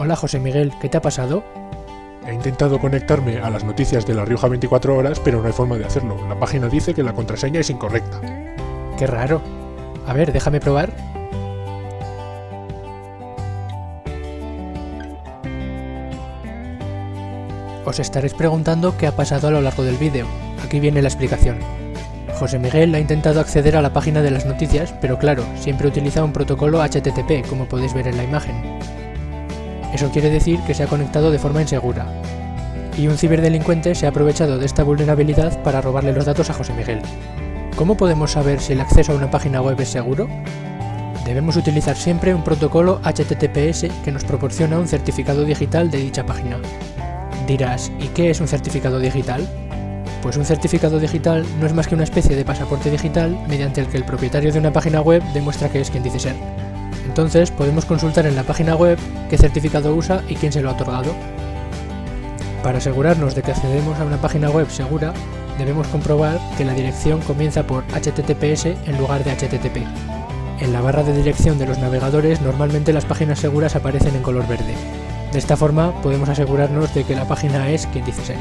Hola José Miguel, ¿qué te ha pasado? He intentado conectarme a las noticias de La Rioja 24 horas, pero no hay forma de hacerlo. La página dice que la contraseña es incorrecta. Qué raro. A ver, déjame probar. Os estaréis preguntando qué ha pasado a lo largo del vídeo. Aquí viene la explicación. José Miguel ha intentado acceder a la página de las noticias, pero claro, siempre utiliza un protocolo HTTP, como podéis ver en la imagen. Eso quiere decir que se ha conectado de forma insegura. Y un ciberdelincuente se ha aprovechado de esta vulnerabilidad para robarle los datos a José Miguel. ¿Cómo podemos saber si el acceso a una página web es seguro? Debemos utilizar siempre un protocolo HTTPS que nos proporciona un certificado digital de dicha página. Dirás, ¿y qué es un certificado digital? Pues un certificado digital no es más que una especie de pasaporte digital mediante el que el propietario de una página web demuestra que es quien dice ser. Entonces podemos consultar en la página web qué certificado usa y quién se lo ha otorgado. Para asegurarnos de que accedemos a una página web segura, debemos comprobar que la dirección comienza por HTTPS en lugar de HTTP. En la barra de dirección de los navegadores normalmente las páginas seguras aparecen en color verde. De esta forma podemos asegurarnos de que la página es quien dice ser.